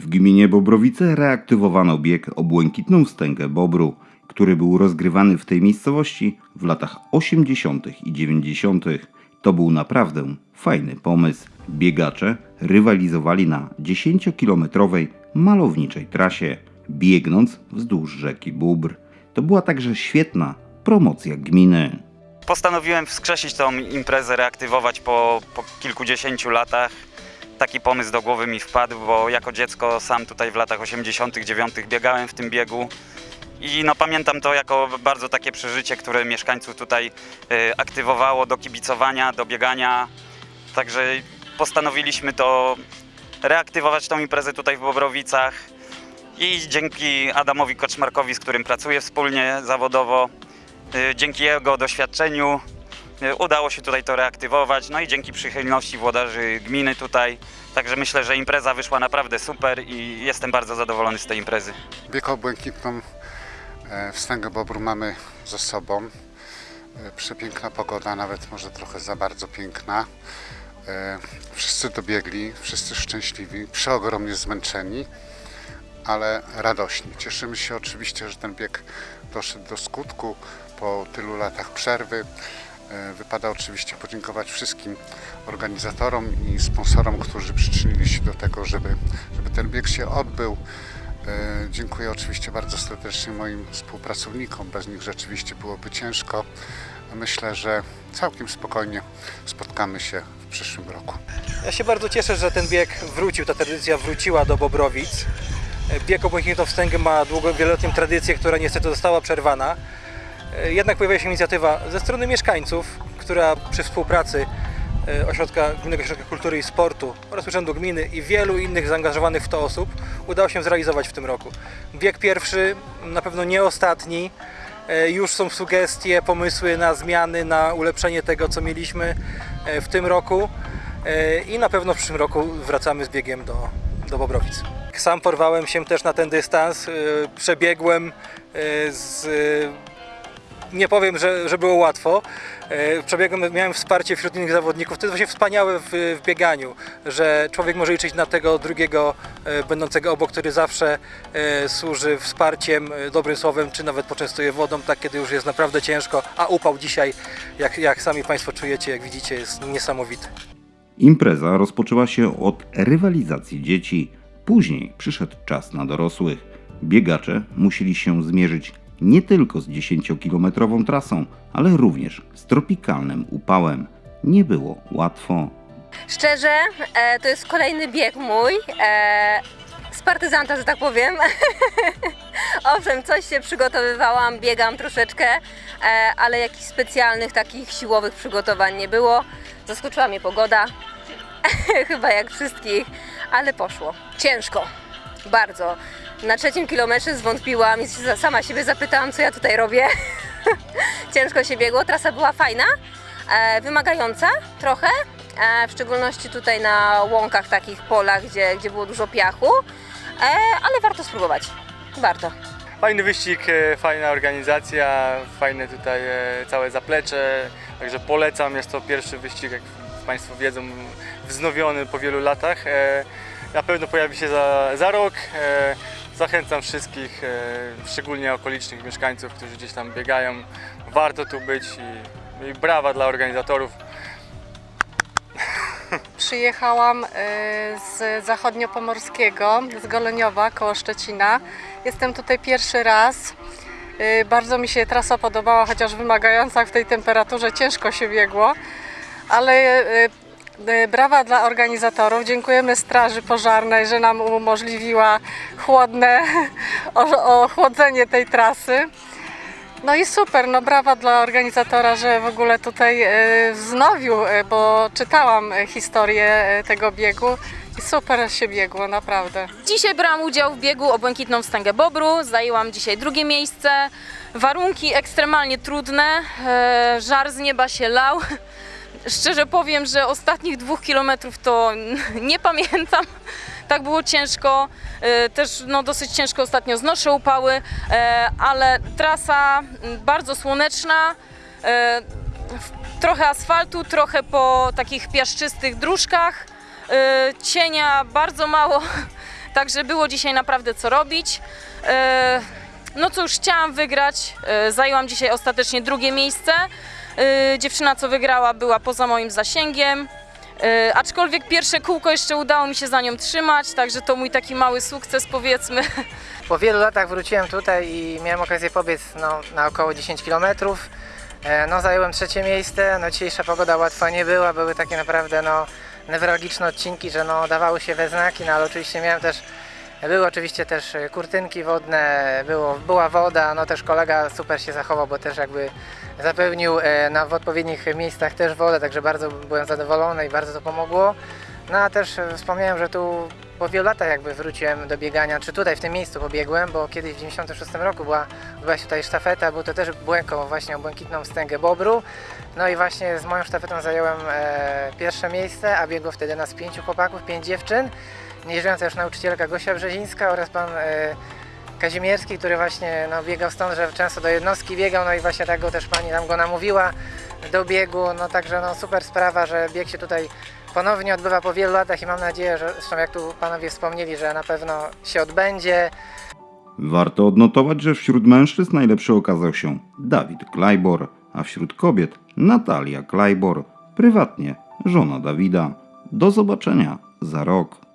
W gminie Bobrowice reaktywowano bieg o błękitną wstęgę Bobru, który był rozgrywany w tej miejscowości w latach 80. i 90. To był naprawdę fajny pomysł. Biegacze rywalizowali na 10-kilometrowej malowniczej trasie, biegnąc wzdłuż rzeki Bóbr. To była także świetna promocja gminy. Postanowiłem wskrzesić tą imprezę, reaktywować po, po kilkudziesięciu latach. Taki pomysł do głowy mi wpadł, bo jako dziecko sam tutaj w latach 89. biegałem w tym biegu. I no, pamiętam to jako bardzo takie przeżycie, które mieszkańców tutaj y, aktywowało do kibicowania, do biegania. Także postanowiliśmy to reaktywować tą imprezę tutaj w Bobrowicach. I dzięki Adamowi Koczmarkowi, z którym pracuję wspólnie zawodowo, y, dzięki jego doświadczeniu udało się tutaj to reaktywować. No i dzięki przychylności włodarzy gminy tutaj. Także myślę, że impreza wyszła naprawdę super i jestem bardzo zadowolony z tej imprezy. Bieg o błękitną e, wstęgę Bobru mamy ze sobą. E, Przepiękna pogoda, nawet może trochę za bardzo piękna. E, Wszyscy dobiegli, wszyscy szczęśliwi, przeogromnie zmęczeni, ale radośni. Cieszymy się oczywiście, że ten bieg doszedł do skutku po tylu latach przerwy. E, Wypada oczywiście podziękować wszystkim organizatorom i sponsorom, którzy przyczynili się do tego, żeby, żeby ten bieg się odbył. E, Dziękuję oczywiście bardzo serdecznie moim współpracownikom. Bez nich rzeczywiście byłoby ciężko. Myślę, że całkiem spokojnie spotkamy się w przyszłym roku. Ja się bardzo cieszę, że ten bieg wrócił, ta tradycja wróciła do Bobrowic. Bieg o Błękitną Wstęgę ma długo, wieloletnią tradycję, która niestety została przerwana. Jednak pojawia się inicjatywa ze strony mieszkańców, która przy współpracy e, Ośrodka, Gminnego Ośrodka Kultury i Sportu oraz Urzędu Gminy i wielu innych zaangażowanych w to osób udało się zrealizować w tym roku. Bieg pierwszy, na pewno nie ostatni. E, Już są sugestie, pomysły na zmiany, na ulepszenie tego, co mieliśmy e, w tym roku. E, I na pewno w przyszłym roku wracamy z biegiem do, do Bobrowic. Sam porwałem się też na ten dystans. e, Przebiegłem e, z nie powiem, że, że było łatwo. E, Przebiegłem, miałem wsparcie wśród innych zawodników. To jest właśnie wspaniałe w, w bieganiu, że człowiek może liczyć na tego drugiego e, będącego obok, który zawsze e, służy wsparciem, dobrym słowem, czy nawet poczęstuje wodą, tak kiedy już jest naprawdę ciężko, a upał dzisiaj, jak, jak sami Państwo czujecie, jak widzicie, jest niesamowity. Impreza rozpoczęła się od rywalizacji dzieci. Później przyszedł czas na dorosłych. Biegacze musieli się zmierzyć nie tylko z 10-kilometrową trasą, ale również z tropikalnym upałem. Nie było łatwo. Szczerze, e, to jest kolejny bieg mój. E, z partyzanta, że tak powiem. Owszem, coś się przygotowywałam, biegam troszeczkę, e, ale jakichś specjalnych takich siłowych przygotowań nie było. Zaskoczyła mnie pogoda, chyba jak wszystkich, ale poszło. Ciężko, bardzo. Na trzecim kilometrze zwątpiłam i sama siebie zapytałam, co ja tutaj robię. Ciężko się biegło, trasa była fajna, e, wymagająca trochę, e, w szczególności tutaj na łąkach, takich polach, gdzie, gdzie było dużo piachu, e, ale warto spróbować. Warto. Fajny wyścig, fajna organizacja, fajne tutaj całe zaplecze, także polecam, jest to pierwszy wyścig, jak Państwo wiedzą, wznowiony po wielu latach. Na pewno pojawi się za, za rok. Zachęcam wszystkich, e, szczególnie okolicznych mieszkańców, którzy gdzieś tam biegają. Warto tu być i, i brawa dla organizatorów. Przyjechałam e, z zachodniopomorskiego, z Goleniowa, koło Szczecina. Jestem tutaj pierwszy raz. E, Bardzo mi się trasa podobała, chociaż wymagająca w tej temperaturze ciężko się biegło. Ale brawa dla organizatorów. Dziękujemy Straży Pożarnej, że nam umożliwiła chłodne ochłodzenie tej trasy. No i super, no brawa dla organizatora, że w ogóle tutaj e, wznowił, e, bo czytałam historię tego biegu i super się biegło, naprawdę. Dzisiaj brałam udział w biegu o Błękitną Wstęgę Bobru, zajęłam dzisiaj drugie miejsce. Warunki ekstremalnie trudne, żar z nieba się lał. Szczerze powiem, że ostatnich dwóch kilometrów to nie pamiętam. Tak było ciężko, e, też no, dosyć ciężko ostatnio znoszę upały, e, ale trasa m, bardzo słoneczna, w- trochę asfaltu, trochę po takich piaszczystych dróżkach, cienia bardzo mało, Także było dzisiaj naprawdę co robić. No cóż, chciałam wygrać. Zajęłam dzisiaj ostatecznie drugie miejsce. E, Dziewczyna, co wygrała, była poza moim zasięgiem. E, Aczkolwiek pierwsze kółko jeszcze udało mi się za nią trzymać, także to mój taki mały sukces powiedzmy. Po wielu latach wróciłem tutaj i miałem okazję pobiec no, na około 10 km. No, zająłem trzecie miejsce. No, dzisiejsza pogoda łatwa nie była, były takie naprawdę no, newralgiczne odcinki, że no, dawały się we znaki, no, ale oczywiście miałem też, były oczywiście też e, kurtynki wodne, było, była woda, no też kolega super się zachował, bo też jakby zapełnił e, na, w odpowiednich miejscach też wodę, także bardzo byłem zadowolony i bardzo to pomogło. No a też e, wspomniałem, że tu po wielu latach jakby wróciłem do biegania, czy tutaj w tym miejscu pobiegłem, bo kiedyś w 96 roku była, była tutaj sztafeta, był to też błęko właśnie o błękitną wstęgę Bobru. No i właśnie z moją sztafetą zająłem e, pierwsze miejsce, a biegło wtedy nas pięciu chłopaków, pięć dziewczyn. Nieżyjąca już nauczycielka Gosia Brzezińska oraz pan e, Kazimierski, który właśnie no, biegał stąd, że często do jednostki biegał, no i właśnie tak go też pani tam go namówiła do biegu, no także no super sprawa, że bieg się tutaj ponownie odbywa po wielu latach i mam nadzieję, że zresztą jak tu panowie wspomnieli, że na pewno się odbędzie. Warto odnotować, że wśród mężczyzn najlepszy okazał się Dawid Klajbor, a wśród kobiet Natalia Klajbor, prywatnie żona Dawida. Do zobaczenia za rok.